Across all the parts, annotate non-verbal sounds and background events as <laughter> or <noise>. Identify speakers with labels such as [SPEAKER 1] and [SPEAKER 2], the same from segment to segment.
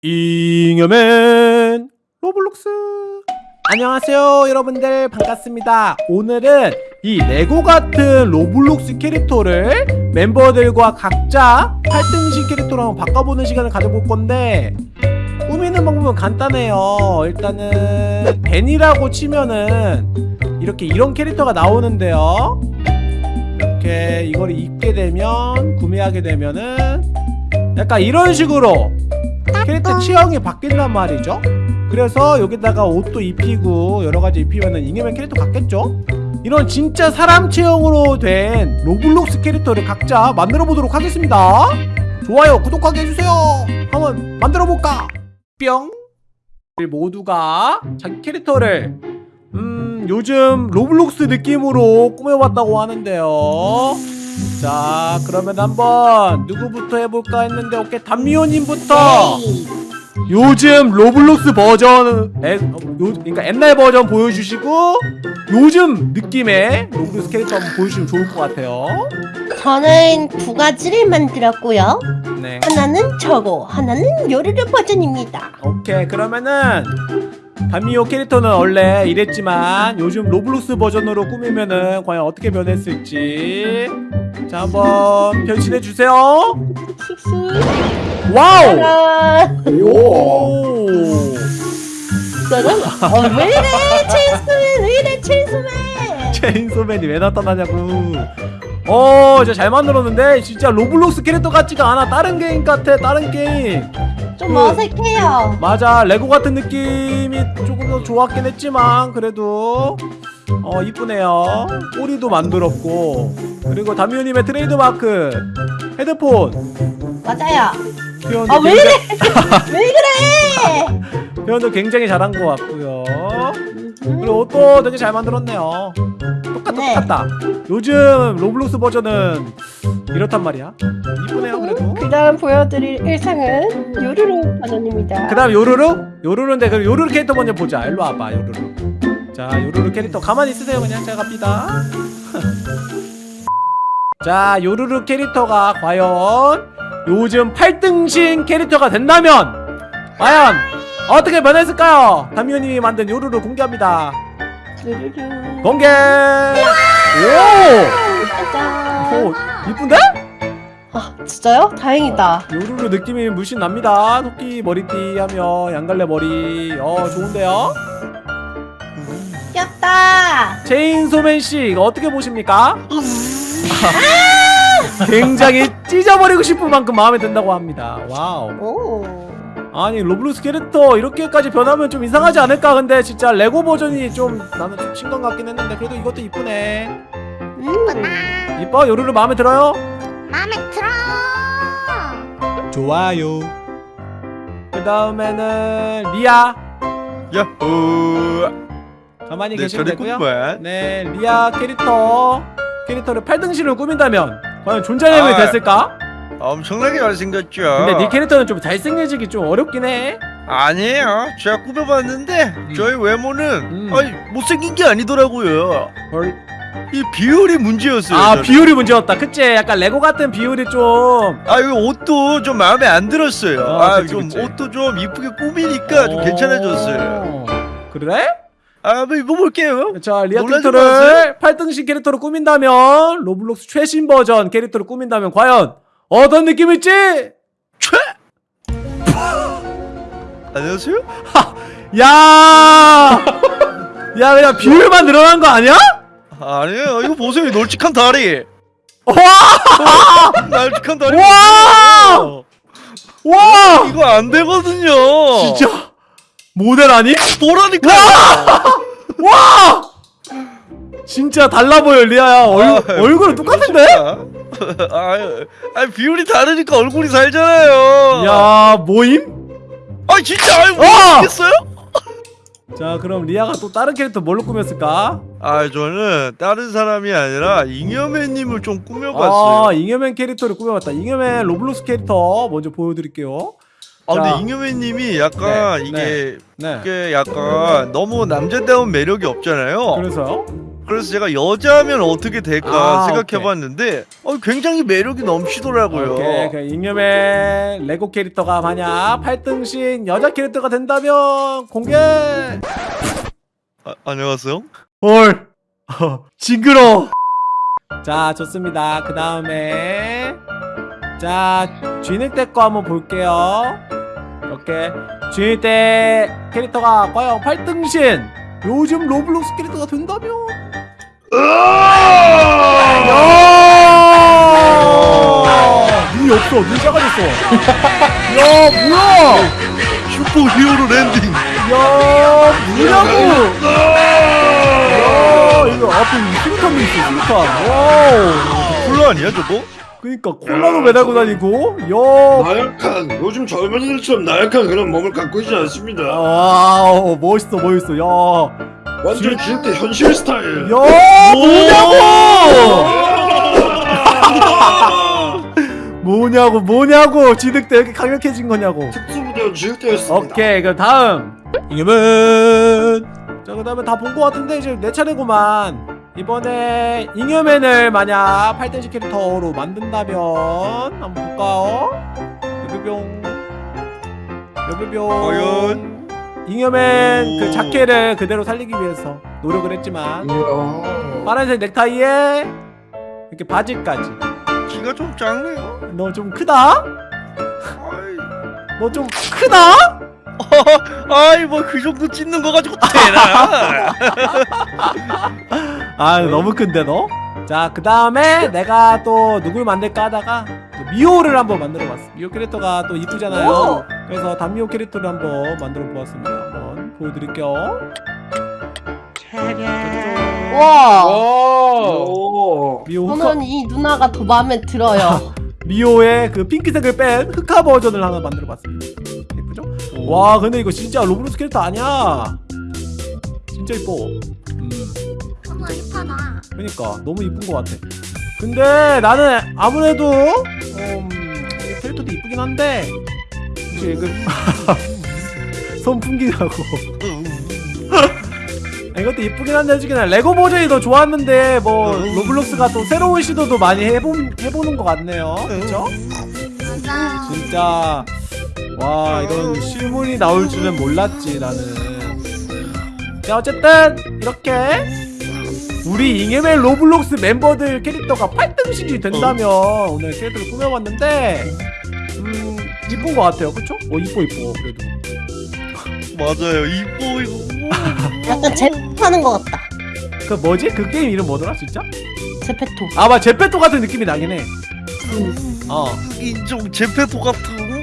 [SPEAKER 1] 잉여맨 로블록스. 안녕하세요 여러분들. 반갑습니다. 오늘은 이 레고 같은 로블록스 캐릭터를 멤버들과 각자 8등신 캐릭터로 한번 바꿔보는 시간을 가져볼 건데 꾸미는 방법은 간단해요. 일단은 벤이라고 치면은 이렇게 이런 캐릭터가 나오는데요. 이렇게 이걸 입게 되면 구매하게 되면은 약간 이런 식으로 체형이 바뀐단 말이죠. 그래서 여기다가 옷도 입히고 여러가지 입히면은 잉여맨 캐릭터 같겠죠? 이런 진짜 사람 체형으로 된 로블록스 캐릭터를 각자 만들어 보도록 하겠습니다. 좋아요 구독하게 해주세요. 한번 만들어 볼까? 뿅. 우리 모두가 자기 캐릭터를 음 요즘 로블록스 느낌으로 꾸며봤다고 하는데요. 자 그러면 한번 누구부터 해볼까 했는데 오케이 담미호님부터 요즘 로블록스 버전 에, 어, 요, 그러니까 옛날 버전 보여주시고 요즘 느낌의 로블록스 캐릭터 한번 보여주시면 좋을 것 같아요
[SPEAKER 2] 저는 두 가지를 만들었고요.
[SPEAKER 1] 네
[SPEAKER 2] 하나는 저거, 하나는 요르르 버전입니다.
[SPEAKER 1] 오케이 그러면은 담미호 캐릭터는 원래 이랬지만 요즘 로블록스 버전으로 꾸미면은 과연 어떻게 변했을지 자 한번 변신해주세요. 와우
[SPEAKER 2] 짜란.
[SPEAKER 1] 오
[SPEAKER 2] 짜란. 어, 왜 이래, 체인소맨, 왜 이래, 체인소맨.
[SPEAKER 1] 체인소맨이 왜 나타나냐고 어 진짜 잘 만들었는데 진짜 로블록스 캐릭터 같지가 않아 다른 게임 같아 다른 게임
[SPEAKER 2] 좀
[SPEAKER 1] 그-
[SPEAKER 2] 어색해요.
[SPEAKER 1] 맞아 레고 같은 느낌이 조금 더 좋았긴 했지만 그래도 어 이쁘네요 꼬리도 만들었고 그리고 담미호님의 트레이드마크 헤드폰
[SPEAKER 2] 맞아요.
[SPEAKER 1] 표현도,
[SPEAKER 2] 아, 왜
[SPEAKER 1] 굉장히, <laughs>
[SPEAKER 2] 왜 그래? <laughs>
[SPEAKER 1] 표현도 굉장히 잘한 것 같고요 그리고 옷도 되게 잘 만들었네요. 똑같다
[SPEAKER 2] 네.
[SPEAKER 1] 똑같다. 요즘 로블록스 버전은 이렇단 말이야. 이쁘네요 그래도.
[SPEAKER 2] 그 다음 보여드릴 의상은 요루루 버전입니다.
[SPEAKER 1] 그 다음 요루루? 요루루인데 그럼 요루루 캐릭터 먼저 보자. 일로 와봐 요루루. 자 요루루 캐릭터 가만히 있으세요 그냥. 제가 갑니다. <laughs> 자 요루루 캐릭터가 과연 요즘 8등신 캐릭터가 된다면 과연 어떻게 변했을까요? 담미호님이 만든 요루루 공개합니다. 공개. 오! 오 이쁜데?
[SPEAKER 2] 아, 진짜요? 다행이다.
[SPEAKER 1] 요루루 느낌이 물씬 납니다 토끼 머리띠 하며 양갈래 머리 어 좋은데요?
[SPEAKER 2] 귀엽다.
[SPEAKER 1] 체인소맨씨 어떻게 보십니까? <laughs> 굉장히 찢어버리고 싶은 만큼 마음에 든다고 합니다 와우
[SPEAKER 2] 오.
[SPEAKER 1] 아니 로블록스 캐릭터 이렇게까지 변하면 좀 이상하지 않을까 근데 진짜 레고 버전이 좀 나는 좀 신경 같긴 했는데 그래도 이것도 이쁘네
[SPEAKER 2] 음.
[SPEAKER 1] 이뻐? 요루루 마음에 들어요?
[SPEAKER 3] 마음에 들어.
[SPEAKER 1] 좋아요 그 다음에는 리아
[SPEAKER 4] 야호
[SPEAKER 1] 가만히
[SPEAKER 4] 네
[SPEAKER 1] 계시면 되고요
[SPEAKER 4] 꿈만
[SPEAKER 1] 네 리아 캐릭터 캐릭터를 8등신으로 꾸민다면 과연 존재감이
[SPEAKER 4] 아.
[SPEAKER 1] 됐을까?
[SPEAKER 4] 엄청나게 잘생겼죠
[SPEAKER 1] 근데 네 캐릭터는 좀 잘생겨지기 좀 어렵긴 해
[SPEAKER 4] 아니에요 제가 꾸며봤는데 저희 외모는
[SPEAKER 1] 음.
[SPEAKER 4] 아니 못생긴 게 아니더라고요
[SPEAKER 1] 헐.
[SPEAKER 4] 이 비율이 문제였어요
[SPEAKER 1] 아
[SPEAKER 4] 저는.
[SPEAKER 1] 비율이 문제였다 그치? 약간 레고 같은 비율이
[SPEAKER 4] 좀아 이거 옷도 좀 마음에 안 들었어요
[SPEAKER 1] 아,
[SPEAKER 4] 아,
[SPEAKER 1] 그치,
[SPEAKER 4] 좀
[SPEAKER 1] 그치.
[SPEAKER 4] 옷도 좀 이쁘게 꾸미니까 좀 괜찮아졌어요
[SPEAKER 1] 오. 그래?
[SPEAKER 4] 아 한번 입어볼게요
[SPEAKER 1] 자 리아 캐릭터를 8등신 캐릭터로 꾸민다면 로블록스 최신 버전 캐릭터로 꾸민다면 과연 어떤 느낌일지
[SPEAKER 4] 최 안녕하세요
[SPEAKER 1] 야! 야 그냥 비율만 늘어난 거 아니야?
[SPEAKER 4] 아니에요 이거 보세요 이 널찍한 다리
[SPEAKER 1] 와! <laughs>
[SPEAKER 4] 널찍한 다리
[SPEAKER 1] 와! 와!
[SPEAKER 4] 이거 안 되거든요
[SPEAKER 1] 진짜 모델 아니?
[SPEAKER 4] 보라니까
[SPEAKER 1] 와! 진짜 달라 보여 리아야 얼,
[SPEAKER 4] 아,
[SPEAKER 1] 얼굴은 똑같은데?
[SPEAKER 4] 아, 아 비율이 다르니까 얼굴이 살잖아요.
[SPEAKER 1] 야 뭐임?
[SPEAKER 4] 아 진짜 아유
[SPEAKER 1] 아!
[SPEAKER 4] 모르겠어요?
[SPEAKER 1] 자 그럼 리아가 또 다른 캐릭터 뭘로 꾸몄을까?
[SPEAKER 4] 아 저는 다른 사람이 아니라 잉여맨님을
[SPEAKER 1] 좀아
[SPEAKER 4] 꾸며봤어요.
[SPEAKER 1] 잉여맨 캐릭터를 꾸며봤다 잉여맨 로블록스 캐릭터 먼저 보여드릴게요
[SPEAKER 4] 아,
[SPEAKER 1] 자.
[SPEAKER 4] 근데 잉여맨님이 약간
[SPEAKER 1] 네,
[SPEAKER 4] 이게
[SPEAKER 1] 네
[SPEAKER 4] 이게 약간 너무 남자다운 매력이 없잖아요.
[SPEAKER 1] 그래서요?
[SPEAKER 4] 그래서 제가 여자면 어떻게 될까
[SPEAKER 1] 아,
[SPEAKER 4] 생각해봤는데 어, 굉장히 매력이 넘치더라고요.
[SPEAKER 1] 오케이 그 잉여맨 레고 캐릭터가 만약 8등신 여자 캐릭터가 된다면 공개!
[SPEAKER 4] 아, 안녕하세요.
[SPEAKER 1] 헐! <laughs> 징그러 자 좋습니다. 그 다음에 자 쥐늑대 거 한번 볼게요. 이렇게 쥐늑대 캐릭터가 과연 8등신 요즘 로블록스 캐릭터가 된다면? 야! 눈이 없어 눈 작아졌어? 야 뭐야?
[SPEAKER 4] superhero landing.
[SPEAKER 1] 야 뭐냐고? 야 이거 앞에 수류탄도 있어 수류탄. 와우.
[SPEAKER 4] 콜라 아니야 저거?
[SPEAKER 1] 그니까 콜라도 매달고 다니고? 야.
[SPEAKER 3] 나약한 요즘 젊은이들처럼 나약한 그런 몸을 갖고 있지 않습니다.
[SPEAKER 1] 와우 멋있어 멋있어. 야
[SPEAKER 3] 완전 쥐늑대 현실 스타일.
[SPEAKER 1] 야, 뭐냐고! <laughs> 뭐냐고 뭐냐고! 쥐늑대 이렇게 강력해진 거냐고.
[SPEAKER 3] 특수부대원 쥐늑대였습니다.
[SPEAKER 1] 오케이 그럼 다음. 잉여맨. 자 그 다음에 다 본 거 같은데 이제 내 차례구만. 이번에 잉여맨을 만약 8등식 캐릭터로 만든다면 한번 볼까요? 여비병 여비병
[SPEAKER 4] 과연?
[SPEAKER 1] 잉여맨
[SPEAKER 4] 오.
[SPEAKER 1] 그 자켓을 그대로 살리기 위해서 노력을 했지만. 파란색 넥타이에 이렇게 바지까지
[SPEAKER 4] 키가 좀 작네요.
[SPEAKER 1] 너 좀 크다?
[SPEAKER 4] 아이,
[SPEAKER 1] 너좀 크다? <laughs>
[SPEAKER 4] 아이 뭐 그 정도 찢는 거 가지고 되나? <laughs>
[SPEAKER 1] 아 너무 큰데 너? 자 그 다음에 내가 또 누굴 만들까 하다가 또 미호를 한번 만들어봤어 미호 캐릭터가 또 이쁘잖아요
[SPEAKER 2] 오!
[SPEAKER 1] 그래서 단미호 캐릭터를 한번 만들어 보았습니다 한번 보여드릴게요
[SPEAKER 2] 와
[SPEAKER 3] 오.
[SPEAKER 1] 미호 흑화,
[SPEAKER 2] 저는 이 누나가 더 마음에 들어요 <laughs>
[SPEAKER 1] 미호의 그 핑크색을 뺀 흑화 버전을 하나 만들어 봤습니다 예쁘죠? 와 근데 이거 진짜 로블록스 캐릭터 아니야 진짜 이뻐 음.
[SPEAKER 5] 너무 이쁘다.
[SPEAKER 1] 그니까 너무 이쁜 것 같아 근데 나는 아무래도 음, 이 캐릭터도 이쁘긴 한데 혹시 그 <laughs> 손 풍기라고. <laughs> 아, 이것도 이쁘긴 한데 솔직히 난 레고 버전이 더 좋았는데 뭐 로블록스가 또 새로운 시도도 많이 해본, 해보는 것 같네요. 그쵸?
[SPEAKER 5] 맞아.
[SPEAKER 1] 진짜. 와 이런 실물이 나올 줄은 몰랐지 나는. 자 어쨌든 이렇게 우리 잉여맨 로블록스 멤버들 캐릭터가 8등신이 된다면 오늘 캐릭터를 꾸며봤는데 음 이쁜 것 같아요. 그쵸? 어 이뻐 이뻐 그래도.
[SPEAKER 4] 맞아요. 이뻐 이거. <laughs>
[SPEAKER 2] 약간 제페하는 것 같다.
[SPEAKER 1] 그 뭐지? 그 게임 이름 뭐더라 진짜?
[SPEAKER 2] 제페토.
[SPEAKER 1] 아 맞아. 제페토 같은 느낌이 나긴 해. 어.
[SPEAKER 4] 인종 제페토 같은.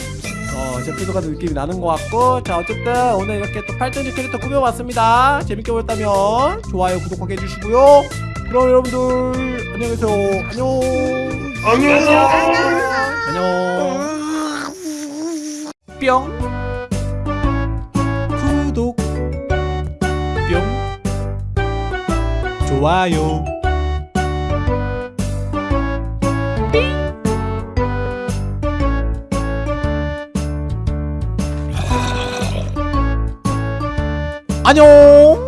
[SPEAKER 1] 어, 제피도 같은 느낌이 나는 것 같고. 자 어쨌든 오늘 이렇게 또 8등지 캐릭터 꾸며봤습니다. 재밌게 보셨다면 좋아요 구독하게 해주시고요. 그럼 여러분들 안녕히 계세요. 안녕.
[SPEAKER 3] 안녕.
[SPEAKER 1] 안녕 뿅. 구독. 뿅. 좋아요. 안녕